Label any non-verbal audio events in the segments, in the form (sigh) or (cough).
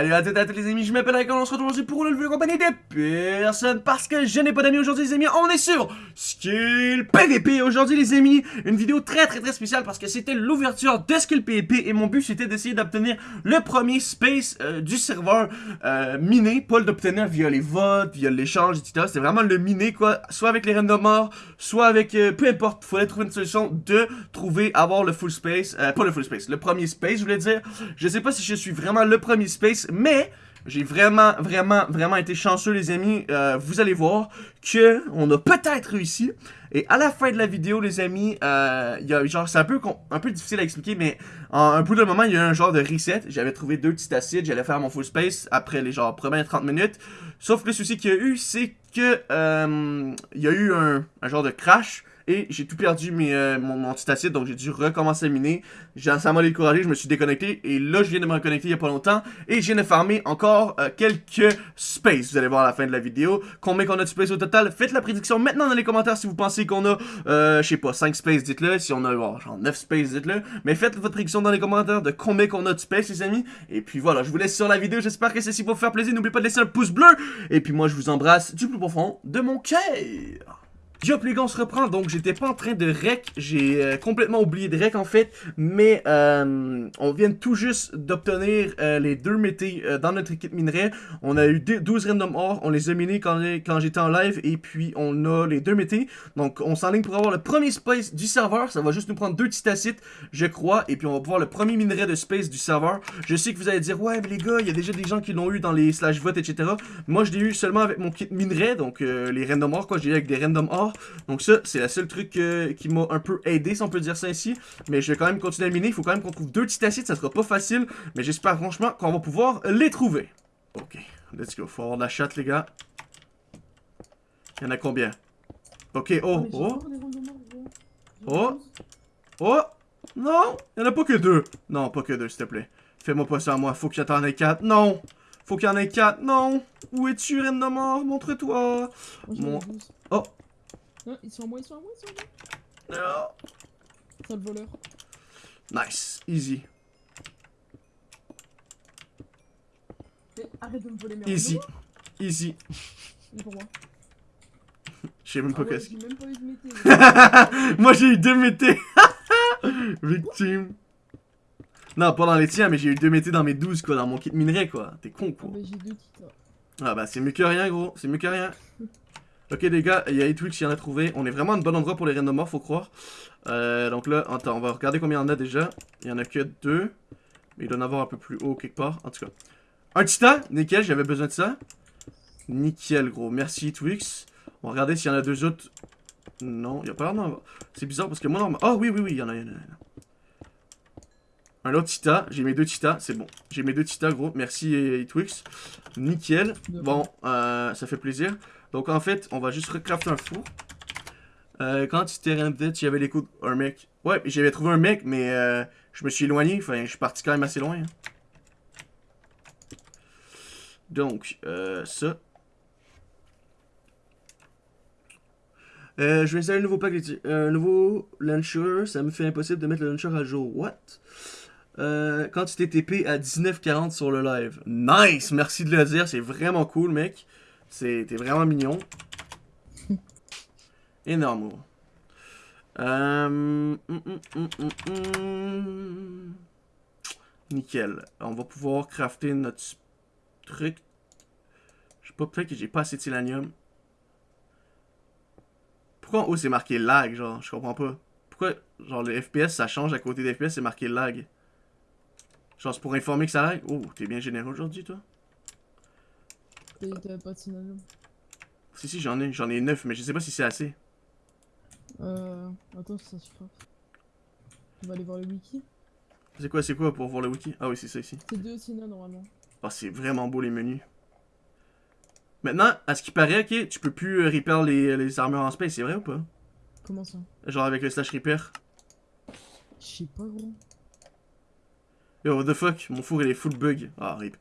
Salut à toutes et à tous les amis, je m'appelle Icon, on se retrouve aujourd'hui pour une nouvelle compagnie de personnes parce que je n'ai pas d'amis aujourd'hui les amis, on est sur Skill PVP aujourd'hui les amis, une vidéo très très très spéciale parce que c'était l'ouverture de Skill PVP et mon but c'était d'essayer d'obtenir le premier space euh, du serveur euh, miné, pas d'obtenir via les votes, via l'échange etc, c'était vraiment le miné quoi, soit avec les random morts, soit avec, euh, peu importe, fallait trouver une solution de trouver, avoir le full space, pas le full space, le premier space je voulais dire, je sais pas si je suis vraiment le premier space mais j'ai vraiment, vraiment, vraiment été chanceux, les amis. Euh, vous allez voir que on a peut-être réussi. Et à la fin de la vidéo, les amis, euh, y a, genre, c'est un peu, un peu difficile à expliquer, mais en un bout de moment, il y a eu un genre de reset. J'avais trouvé deux petits acides, j'allais faire mon full space après les genre premières 30 minutes. Sauf que le souci qu'il y a eu, c'est que euh, il y a eu un, un genre de crash. Et j'ai tout perdu euh, mon, mon donc j'ai dû recommencer à miner. Ça m'a découragé, je me suis déconnecté. Et là, je viens de me reconnecter il y a pas longtemps. Et je viens de farmer encore euh, quelques space. Vous allez voir à la fin de la vidéo combien qu'on a de space au total? Faites la prédiction maintenant dans les commentaires si vous pensez qu'on a, euh, je sais pas, 5 space, dites-le. Si on a genre 9 space, dites-le. Mais faites votre prédiction dans les commentaires de combien qu'on a de space, les amis. Et puis voilà, je vous laisse sur la vidéo. J'espère que ceci va vous faire plaisir. N'oubliez pas de laisser un pouce bleu. Et puis moi, je vous embrasse du plus profond de mon cœur. Yo les gars on se reprend. Donc j'étais pas en train de rec j'ai euh, complètement oublié de rec en fait. Mais euh, on vient tout juste d'obtenir euh, les deux métés euh, dans notre équipe minerai on a eu 12 random or. On les a minés quand, j'étais en live. Et puis on a les deux métés donc on s'enligne pour avoir le premier space du serveur. Ça va juste nous prendre deux titacites je crois. Et puis on va pouvoir le premier minerai de space du serveur. Je sais que vous allez dire ouais mais les gars il y a déjà des gens qui l'ont eu dans les slash votes etc moi je l'ai eu seulement avec mon kit minerai. Donc les random or quoi. J'ai eu avec des random or donc ça, c'est la seule truc euh, qui m'a un peu aidé, si on peut dire ça ainsi. Mais je vais quand même continuer à miner. Il faut quand même qu'on trouve deux titacites. Ça sera pas facile. Mais j'espère franchement qu'on va pouvoir les trouver. Ok, let's go. Faut avoir de la chatte, les gars. Il y en a combien? Ok, oh, oh. Oh. Oh. Non, il y en a pas que deux. Non, pas que deux, s'il te plaît. Fais-moi pas ça à moi. Faut qu'il y en ait quatre. Non. Faut qu'il y en ait quatre. Non. Où es-tu, reine de mort? Montre-toi. Mon... Non, ils sont à moi, ils sont à moi, ils sont à moi. Non. Sale voleur. Nice, easy. Mais arrête de me voler mes Easy, easy. Pour moi. Je sais même pas Ah ouais, qu'est-ce j'ai même pas eu de mété. (laughs) Moi j'ai eu deux métés. (laughs) Victime. Non, pas dans les tiens, mais j'ai eu deux métés dans mes 12 quoi, dans mon kit minerai quoi. T'es con Ah quoi. bah j'ai deux kits là. Ah bah c'est mieux que rien gros, c'est mieux que rien. (laughs) Ok les gars, il y a 8 qui en a trouvé. On est vraiment à un bon endroit pour les randomors, faut croire. Euh, donc là, attends, on va regarder combien il y en a déjà. Il y en a que deux. Mais il doit en avoir un peu plus haut quelque part. En tout cas. Un titan, nickel, j'avais besoin de ça. Nickel gros, merci Twix. On va regarder s'il y en a deux autres. Non, il n'y a pas l'air d'en avoir. C'est bizarre parce que moi, non. Oh oui, oui, oui, il y en a, il y en a. Un autre Tita, j'ai mes deux Tita, c'est bon. J'ai mes deux Tita, gros. Merci, euh, Twix. Nickel. Bon, euh, ça fait plaisir. Donc, en fait, on va juste recrafter un four. Euh, quand tu t'es rendu, tu avais les coups d'un mec. Ouais, j'avais trouvé un mec, mais euh, je me suis éloigné. Enfin, je suis parti quand même assez loin. hein. Donc, euh, ça. Je vais installer un nouveau pack, un nouveau launcher. Ça me fait impossible de mettre le launcher à jour. What? Quand tu t'es TP à 19.40 sur le live. Nice! Merci de le dire, c'est vraiment cool, mec. T'es vraiment mignon. (laughs) Énorme. Euh, hum, hum, hum. Nickel. On va pouvoir crafter notre truc. Je sais pas, peut-être que j'ai pas assez de silanium. Pourquoi en haut c'est marqué lag, genre? Je comprends pas. Pourquoi, genre, le FPS ça change à côté des FPS, c'est marqué lag? Genre, c'est pour informer que ça lag? Oh, t'es bien généreux aujourd'hui, toi? T'as pas de synonyme. Si, si, j'en ai. J'en ai 9, mais je sais pas si c'est assez. Euh. Attends, ça suffira. On va aller voir le wiki. C'est quoi, c'est quoi pour voir le wiki? Ah oui, c'est ça ici. C'est deux Sina normalement. Ah, c'est vraiment beau les menus. Maintenant, à ce qui paraît, ok, tu peux plus euh, repair les, les armures en space, c'est vrai ou pas? Comment ça? Genre avec le slash repair. Je sais pas gros. Yo, what the fuck, mon four il est full bug. Ah, rip.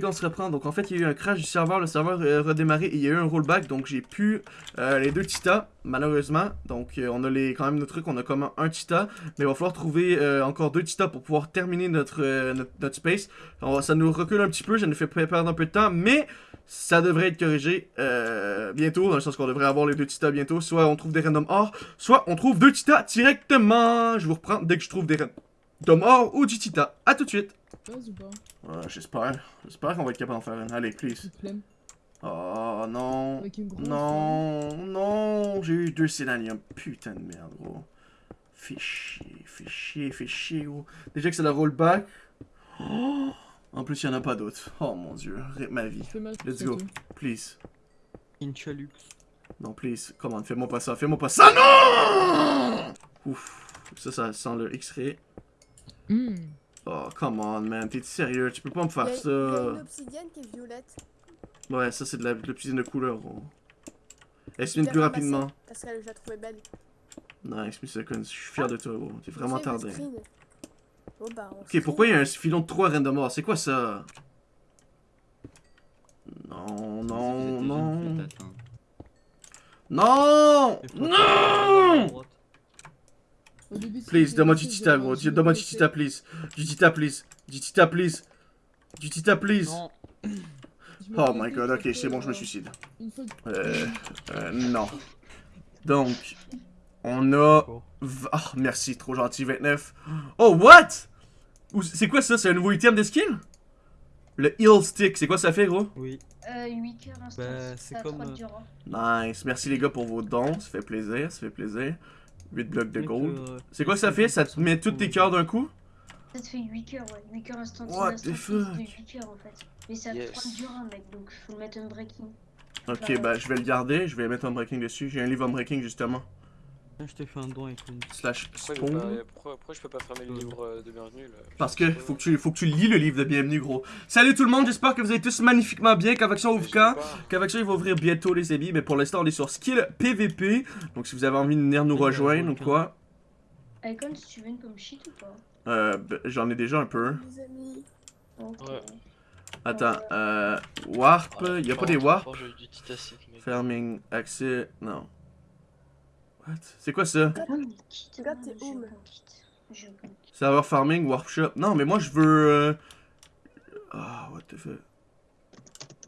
Quand se reprend. Donc en fait, il y a eu un crash du serveur. Le serveur a redémarré et il y a eu un rollback. Donc j'ai pu euh, les deux titas, malheureusement. Donc euh, on a les, quand même nos trucs. On a comme un tita. Mais il va falloir trouver euh, encore deux titas pour pouvoir terminer notre, euh, notre, space. Ça nous recule un petit peu. Ça nous fait perdre un peu de temps. Mais ça devrait être corrigé euh, bientôt. Dans le sens qu'on devrait avoir les deux titas bientôt. Soit on trouve des random or. Soit on trouve deux titas directement. Je vous reprends dès que je trouve des random or ou du tita. À tout de suite. Ouais, j'espère. J'espère qu'on va être capable d'en faire une. Allez, please. Oh non. Non, non. J'ai eu deux sénaniums. Putain de merde, gros. Fais chier, fais chier, fais chier, gros. Déjà que c'est la rollback. Oh, en plus, il n'y en a pas d'autres. Oh mon dieu, rip ma vie. Let's go. Please. Inchalux. Non, please. Comment, fais-moi pas ça, fais-moi pas ça. Non Ouf. Ça, ça sent le X-ray. Hmm. Oh, come on, man. T'es sérieux? Tu peux pas me faire il y a ça. une obsidienne qui est violette. Ouais, ça, c'est de la- de l'obsidienne de couleur, gros. Elle se Je mine l'ai plus rapidement. Parce qu'elle, la trouvais belle. Nice, seconds. Je suis fier de toi, gros. T'es vraiment tardé. Bon bah, Ok, screen. pourquoi il y a un filon de 3 random mort? C'est quoi ça? Non, non, non. Non Non Au début, Please, donne-moi du tita, gros. Donne-moi du tita, please. Du tita, please. Du tita, please. Du tita, please. Oh my god, ok, c'est bon, je me euh, suicide. Euh, euh, non. Donc, on a... Oh, merci, trop gentil, 29. Oh, what? C'est quoi ça? C'est un nouveau item de skill? Le heal stick, c'est quoi ça fait, gros? Oui. Euh, 8 heures. Bah, c'est ça a comme, euh. Nice. Merci les gars pour vos dons, ça fait plaisir, ça fait plaisir. 8 blocs de gold. euh, C'est quoi ça fait? Ça te met tous tes cœurs d'un coup? Ça te fait 8 cœurs, ouais. 8 cœurs instant. What the fuck? de 8 cœurs en fait. Mais ça Yes. 3 durants, mec, donc faut le mettre en breaking. Ok, bah je vais le garder, je vais mettre un breaking dessus. J'ai un livre en breaking justement. Je t'ai fait un don avec une. Slash Pourquoi, je peux spawn. pas, pourquoi, pourquoi je peux pas fermer le Euh. livre euh, de bienvenue là Parce que faut que, tu, faut que tu lis le livre de bienvenue, gros. Salut tout le monde, j'espère que vous allez tous magnifiquement bien. Qu'avec ça ouvre quand Qu'avec ça il va ouvrir bientôt les amis. Mais pour l'instant on est sur skill PVP. Donc si vous avez envie de venir nous rejoindre ou quoi, Icon, si tu veux une comme shit ou pas euh, ben, j'en ai déjà un peu. Les amis. Ok. Ouais. Attends, euh, warp, il y a pas des warp j'ai eu du titacite, mec. Farming, accès, non. What? C'est quoi ça? Oh. Server farming, warp shop. Non, mais moi je veux. euh, Ah, what the fuck.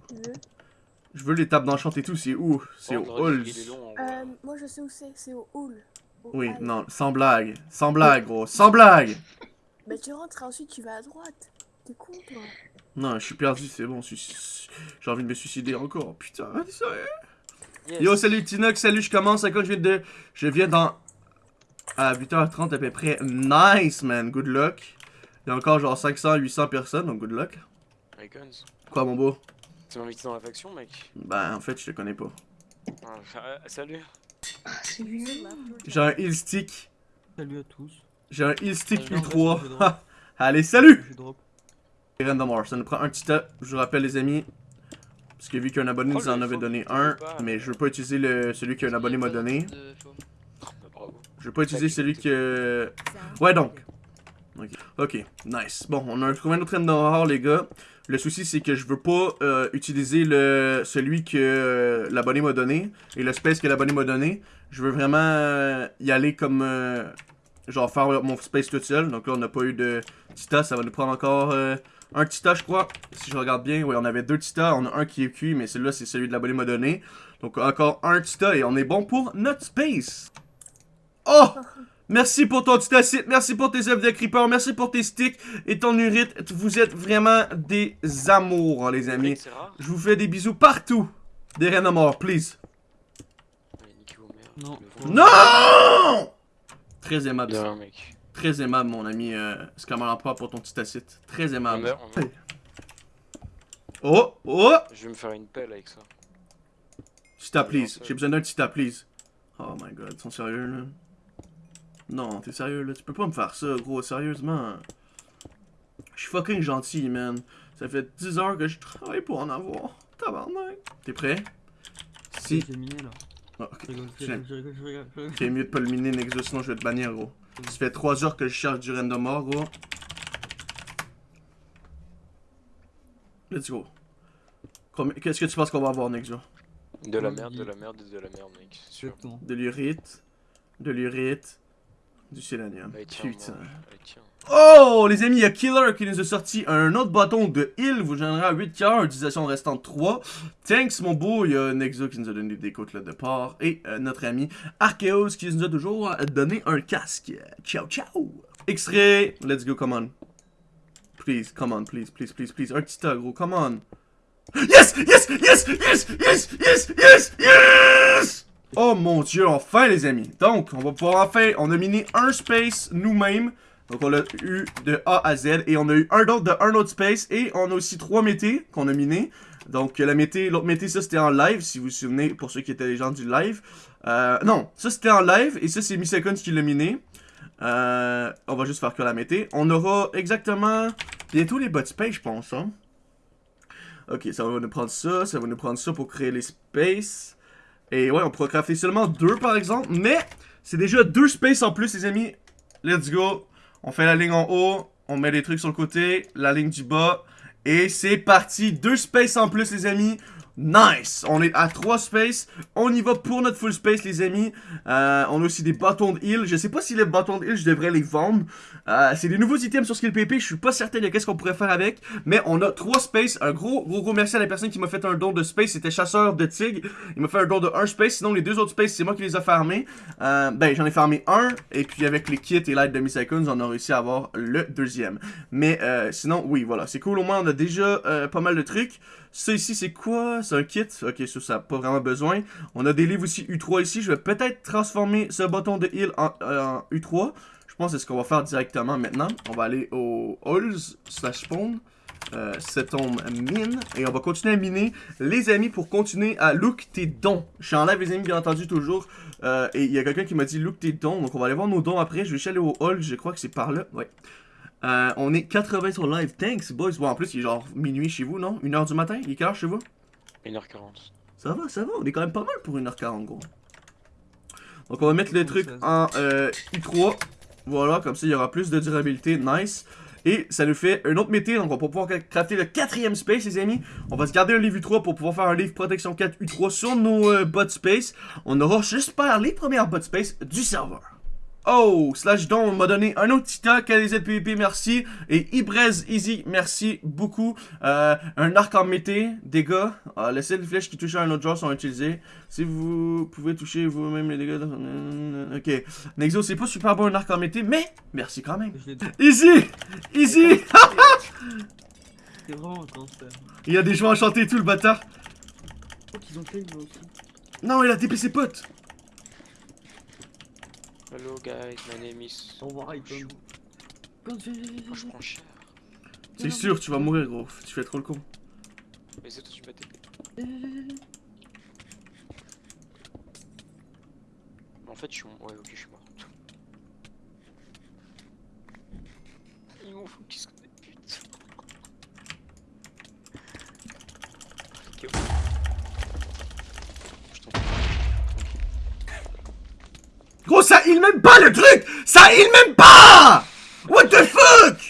Tu veux? Je veux les tables d'enchant et tout, c'est où? C'est Oh, au Halls. euh. Moi, je sais où c'est. C'est au hall. Au Oui, hall. non, sans blague. Sans blague, gros. Sans blague Mais tu rentres et ensuite tu vas à droite. T'es con, toi. Non, je suis perdu, c'est bon. J'ai envie de me suicider encore. Putain, sérieux Yes. Yo, salut Tinox, salut, je commence. À quoi je viens de. Je viens dans. À 8h30 à peu près. Nice, man. Good luck. Il y a encore genre 500, 800 personnes, donc good luck. Icons. Quoi, mon beau? Tu m'as invité dans la faction, mec? Ben, en fait, je te connais pas. Ah, euh, Salut. Ah. J'ai un heal stick. Salut à tous. J'ai un heal stick Euh, non, U3. je drop. Ha! (laughs) Allez, salut Je drop. Et Random Horse, ça nous prend un petit tas. Je vous rappelle, les amis. Parce que vu qu'un abonné nous en avait donné un, mais je veux pas utiliser le, celui qu'un abonné m'a donné. Je veux pas utiliser celui que. Ouais, donc. Ok, nice. Bon, on a trouvé un autre Horse, les gars. Le souci, c'est que je veux pas euh, utiliser le celui que euh, l'abonné m'a donné et le space que l'abonné m'a donné. Je veux vraiment euh, y aller comme. genre faire mon space tout seul. Donc là, on n'a pas eu de Tita. Ça va nous prendre encore un Tita, je crois. Si je regarde bien, oui, on avait deux Tita. On a un qui est cuit, mais celui-là, c'est celui de l'abonné m'a donné. Donc encore un Tita et on est bon pour notre space. Oh! Merci pour ton titacite, merci pour tes œufs de creeper, merci pour tes sticks et ton urite. Vous êtes vraiment des amours, les amis. Je vous fais des bisous partout. Des reines à mort, please. Non. Non! Très aimable. Mec. Très aimable, mon ami euh, Scammer Emperor, pour ton titacite. Très On aimable. meurt, on meurt. Oh, oh! Je vais me faire une pelle avec ça. Tita, please. J'ai besoin d'un Tita, please. Oh my god, ils sont sérieux, là? Non, t'es sérieux, là? Tu peux pas me faire ça, gros, sérieusement. Je suis fucking gentil, man. Ça fait 10 heures que je travaille pour en avoir. Tabarnak. T'es prêt? Si. J'ai miné là. Ah, ok. C'est mieux de pas le miner, Nexus, sinon je vais te bannir, gros. Ça fait 3 heures que je cherche du random or, gros. Let's go. Qu'est-ce que tu penses qu'on va avoir, Nick, genre? De la merde, de la merde, de la merde, Nick. Sûr. De l'urite. De l'urite du sélénium. Allez, tiens, Putain. tiens. Oh, les amis, il y a Killer qui nous a sorti un autre bâton de heal. Vous générez à 8 cœurs, utilisation restante 3. Thanks, mon beau. Il y a Nexo qui nous a donné des côtes là de part. Et euh, notre ami Archeos qui nous a toujours euh, donné un casque. Ciao, ciao. Extrait. Let's go, come on. Please, come on, please, please, please, please. Un petit tas, gros, come on. Yes, yes, yes, yes, yes, yes, yes, yes! Oh mon dieu, enfin les amis. Donc, on va pouvoir enfin, on a miné un space nous-mêmes. Donc on l'a eu de A à Z et on a eu un d'autre de un autre space et on a aussi trois métés qu'on a miné. Donc la mété, l'autre mété ça c'était en live si vous vous souvenez pour ceux qui étaient les gens du live. Euh, non, ça c'était en live et ça c'est Miseconds qui l'a miné. Euh, on va juste faire que la mété. On aura exactement bientôt les bot space je pense. Hein? Ok, ça va nous prendre ça, ça va nous prendre ça pour créer les spaces. Et ouais, on pourra crafter seulement deux par exemple, mais c'est déjà deux spaces en plus les amis. Let's go. On fait la ligne en haut, on met les trucs sur le côté, la ligne du bas, et c'est parti. Deux spaces en plus, les amis. Nice! On est à 3 spaces. On y va pour notre full space, les amis. Euh, on a aussi des bâtons de heal. Je sais pas si les bâtons de heal, je devrais les vendre. Euh, c'est des nouveaux items sur Skill PP. Je suis pas certain de qu'est-ce qu'on pourrait faire avec. Mais on a 3 spaces. Un gros, gros, gros merci à la personne qui m'a fait un don de space. C'était Chasseur de Tigre. Il m'a fait un don de 1 space. Sinon, les deux autres spaces, c'est moi qui les ai farmés. Euh, ben, j'en ai farmé un. Et puis, avec les kits et l'aide de Miseconds, on a réussi à avoir le deuxième. Mais sinon, oui, voilà. C'est cool. Au moins, on a déjà pas mal de trucs. Ça ici, c'est quoi? C'est un kit? Ok, ça, ça n'a pas vraiment besoin. On a des livres aussi U3 ici. Je vais peut-être transformer ce bâton de heal en, euh, en U3. Je pense que c'est ce qu'on va faire directement maintenant. On va aller au halls slash spawn. Euh, cet homme mine. Et on va continuer à miner, les amis, pour continuer à look tes dons. Je suis en live, les amis, bien entendu, toujours. Euh, et il y a quelqu'un qui m'a dit look tes dons. Donc on va aller voir nos dons après. Je vais aller au hall. Je crois que c'est par là. Ouais. Euh, on est 80 sur live. Thanks, boys. Bon, en plus, il est genre minuit chez vous, non? 1h du matin? Il est quelle heure chez vous? 1h40. Ça va, ça va. On est quand même pas mal pour 1h40, gros. Donc, on va mettre le truc 16. en euh, I3. Voilà, comme ça, il y aura plus de durabilité. Nice. Et ça nous fait un autre métier, donc on va pouvoir crafter le quatrième space, les amis. On va se garder un livre U3 pour pouvoir faire un livre protection 4 U3 sur nos euh, bot space. On aura, j'espère, les premières bot space du serveur. Oh, Slash Don m'a donné un autre titan, KDZPVP, merci. Et Ibrez Easy, merci beaucoup. Euh, un arc en mété, dégâts. Euh, les seules flèches qui touchent à un autre joueur sont utilisées. Si vous pouvez toucher vous-même les dégâts... Ok. Nexo, c'est pas super bon un arc en mété, mais merci quand même. Easy! Easy! C'est vraiment (laughs) un. Il y a des joueurs enchantés et tout, le bâtard. Oh, qu'ils ont fait aussi. Non, il a TP ses potes. Hello guys, my name is. Au revoir, Icon. Je prends cher. C'est sûr, tu vas mourir, gros. Tu fais trop le con. Mais c'est toi, tu m'as TP. En fait, je suis. Ouais, ok, je suis mort. Ils m'ont putes. Ok, ok. Je t'en prie. Ça heal même pas le truc. Ça heal même pas. What the fuck?